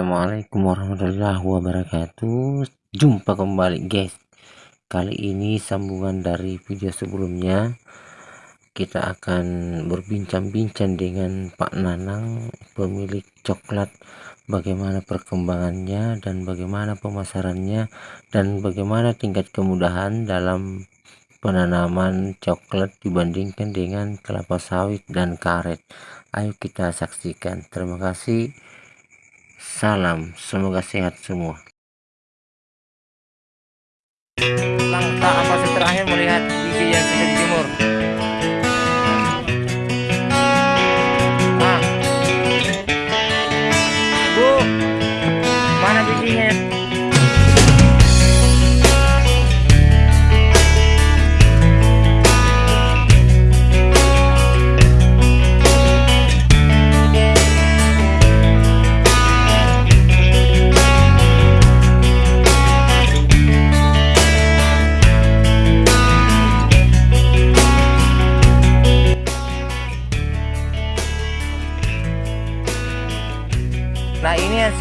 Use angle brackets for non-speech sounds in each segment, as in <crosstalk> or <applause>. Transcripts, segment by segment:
Assalamualaikum warahmatullahi wabarakatuh. Jumpa kembali guys. Kali ini sambungan dari video sebelumnya. Kita akan berbincang-bincang dengan Pak Nanang Pemilik coklat. Bagaimana perkembangannya dan bagaimana pemasarannya Dan bagaimana tingkat kemudahan dalam penanaman coklat dibandingkan dengan kelapa sawit dan karet. Ayo kita saksikan. Terima kasih Salam, semoga sehat semua. Langkah apa terakhir melihat biji yang sudah dijemur?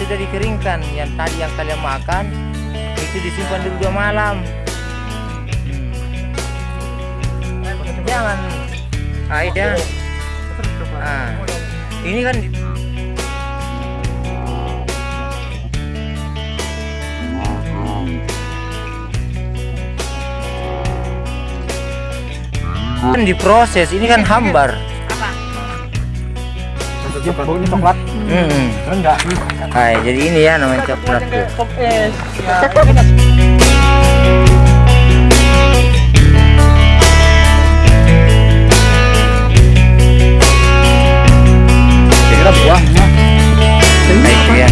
Sudah dikeringkan Yang tadi yang kalian makan Itu disimpan dulu dua malam hmm. Jangan ah, iya. ah. Ini kan kan diproses ini kan hambar baunya coklat hmm. enggak Hai, jadi ini ya namanya coklat tuh. top es ya kira buahnya Nah, ya.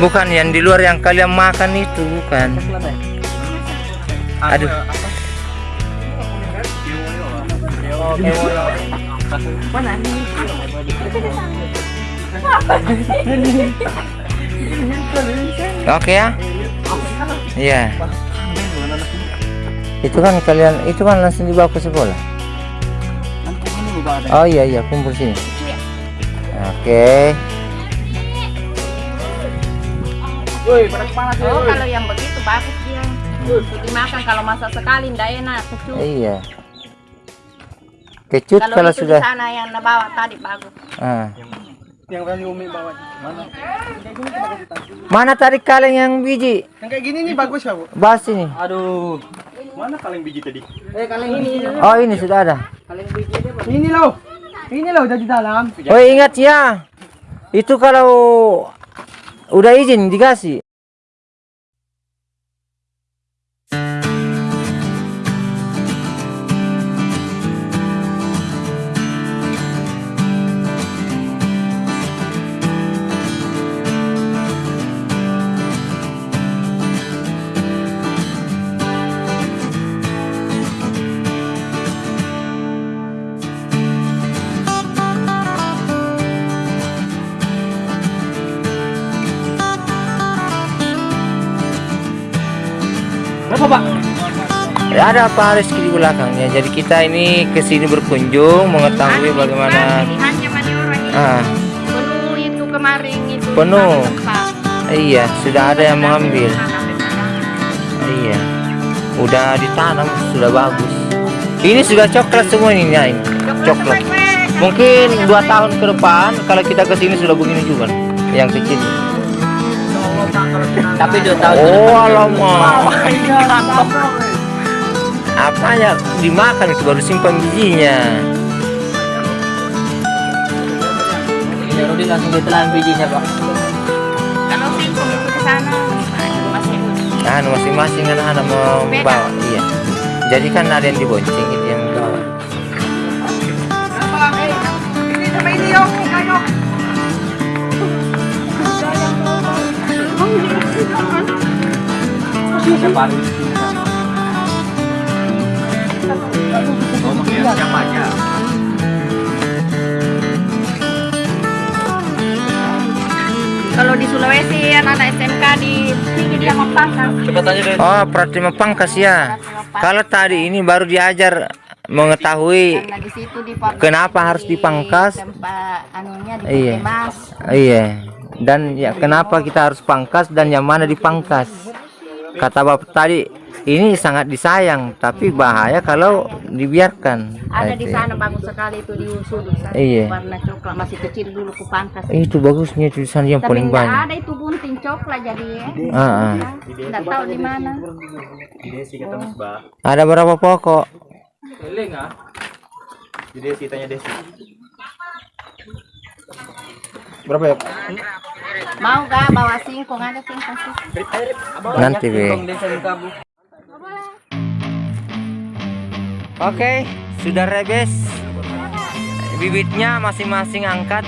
Bukan yang di luar yang kalian makan itu bukan. Aduh. Oke ya. Iya. Itu kan kalian itu kan langsung dibawa ke sekolah. Oh iya iya kumpul sini. Oke. Oh, kalau yang begitu bagus dia. Dimakan kalau masak sekali ndak enak. Iya. Kecut Kalau, kalau itu sudah. di sana yang bawa tadi bagus. Ah. yang tadi umi bawa mana Mana tadi kalian yang biji? yang kayak gini nih bagus ya bu Bahas ini. aduh mana kaleng biji tadi eh kaleng ini Oh ini sudah ada. ini loh ini loh udah di dalam Oh ingat ya. Itu kalau udah izin dikasih. Ada Pak Rizky di belakangnya. Jadi kita ini ke sini berkunjung mengetahui bagaimana Pilihannya mana orang ini. ah Penuh itu kemarin itu. Penuh. iya sudah ada yang mengambil. Iya. Udah ditanam sudah bagus. Ini sudah coklat semua ini ya, ini. Coklat. Mungkin dua tahun ke depan kalau kita ke sini sudah begini juga yang kecil. Tapi dua tahun. Oh alamak. <laughs> Apa ya dimakan itu baru simpan bijinya. Rudi langsung ditelan bijinya pak Kalau singkong itu ke sana. Nah, itu masih Anu masing-masing anak-anak mau Beda. bawa. Iya. Jadi kan ada yang dibonceng itu yang bawa. ini sama Kalau di Sulawesi anak-anak SMK di aja deh. Oh, Pratima Pangkas ya. Kalau tadi ini baru diajar mengetahui Karena di situ di Pak- Kenapa harus di dipangkas? Tempat anunya di Iya. Mas. iya dan ya kenapa kita harus pangkas dan yang mana dipangkas kata bapak tadi ini sangat disayang tapi bahaya kalau dibiarkan Ada di sana bagus sekali itu di Usul. Iya. Warna coklat masih kecil dulu ku pangkas. itu bagusnya tulisan yang Tapi paling banyak ada itu bunting coklat jadi ya. ah, ah. Nggak tahu di mana. Desi kata Mas Ba. ada berapa pokok Di Desi tanya Desi. Berapa ya? Mau gak bawa singkong ada singkong sih. nanti be Oke, sudah rebes. Bibitnya masing-masing angkat.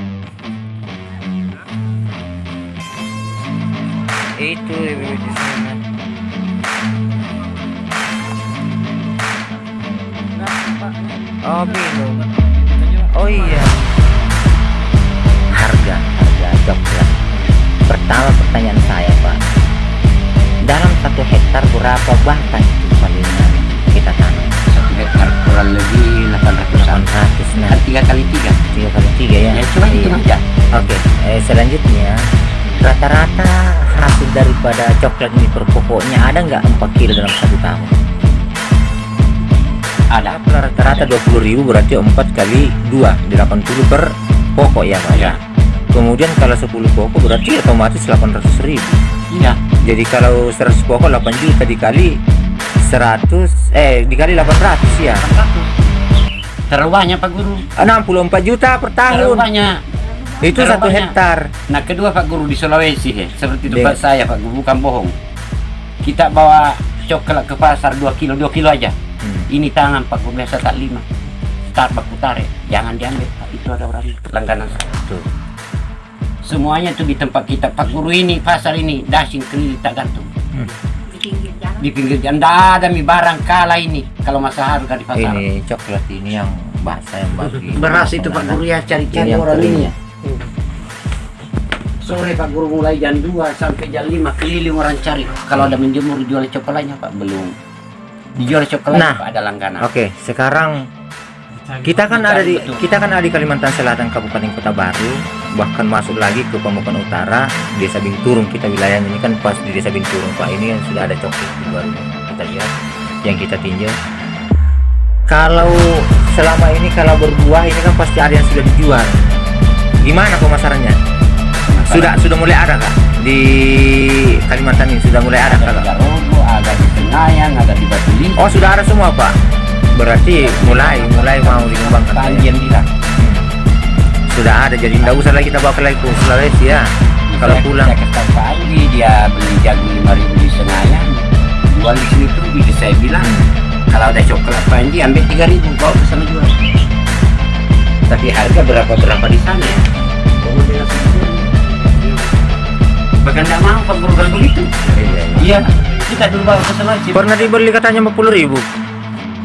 Itu bibit di sana. Oh, minum. Oh iya. Harga, harga coklat. Pertama pertanyaan saya, Pak. Dalam satu hektar berapa bahkan kurang lebih 800 800 nah kan tiga kali tiga? Tiga kali tiga ya. Ya cuma itu Iya. aja. Oke eh, selanjutnya rata-rata hasil daripada coklat ini per pokoknya ada nggak 4 kilo dalam satu tahun? Ada. Rata-rata 20 ribu berarti 4 kali 2 di 80 per pokok ya Pak ya? Kemudian kalau 10 pokok berarti otomatis 800 ribu. Iya. Jadi kalau 100 pokok 8 juta dikali 100 eh dikali 800 ya? terlalu banyak pak guru. 64 juta per tahun. banyak. Itu satu hektar. Nah kedua pak guru di Sulawesi he. seperti tempat saya pak guru bukan bohong. Kita bawa coklat ke pasar 2 kilo 2 kilo aja. Hmm. ini tangan pak guru biasa tak lima. Starbucks putare jangan diambil pak. Itu ada orang langganan. Tuh. semuanya tuh di tempat kita. Pak guru ini pasar ini dashing keliling tak gantung. Jalan. Di pinggir jalan ada mi barang kalah ini. Kalau masa harga di pasar ini coklat ini yang bahasa yang bagi <laughs> beras itu pak guru ya cari-cari orang ini ya. Sore pak guru mulai jam 2 sampai jam 5 keliling orang cari. Kalau ada menjemur jual coklatnya pak. Belum. Dijual coklat Nah. pak ada langganan. Oke, sekarang kita kan ada di Betul. kita kan ada di Kalimantan Selatan Kabupaten Kota Baru, bahkan masuk lagi ke Pemukan Utara, Desa Binturung kita wilayahnya ini kan pas di Desa Binturung Pak ini yang sudah ada coklat di luar kita lihat yang kita tinjau. Kalau selama ini kalau berbuah ini kan pasti ada yang sudah dijual. Gimana pemasarannya? Sudah sudah mulai ada kak di Kalimantan ini sudah mulai ada kak? Garogo ada di Batu Lintang Oh sudah ada semua pak. Berarti mulai mulai mau dikembangkan. Panjian bilang Sudah ada jadi tidak usah lagi kita bawa ke lagi ke Sulawesi ya. Kalau pulang. Pak Andi dia beli jagung lima ribu di Senayan. Jual di sini tuh jadi saya bilang. Kalau ada coklat Panji ambil tiga ribu bawa ke sana jual. Tapi harga berapa berapa di sana? Ya bahkan tidak mau Pak Guru kalau begitu iya kita dulu bawa ke sana pernah dibeli katanya 50 ribu.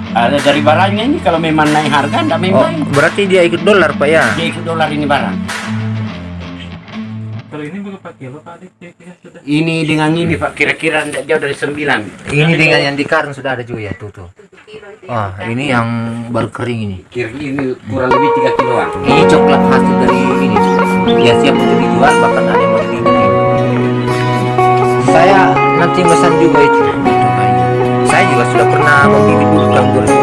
ada dari barangnya ini kalau memang naik harga tidak Oh, memang berarti dia ikut dolar pak ya? dia ikut dolar ini barang Kalau ini berapa kilo Pak Adik? Kira-kira sudah. ini dengan ini Pak kira-kira tidak jauh dari sembilan Ini dengan yang di karung sudah ada juga ya tuh tuh. Oh ini yang baru kering ini. kira ini kurang lebih tiga kiloan Ini coklat hasil dari ini. Ya siap untuk dijual bahkan ada yang mau dibibit. Saya nanti pesan juga itu. Itu kayaknya. Saya juga sudah pernah membibit dulu tahun 2010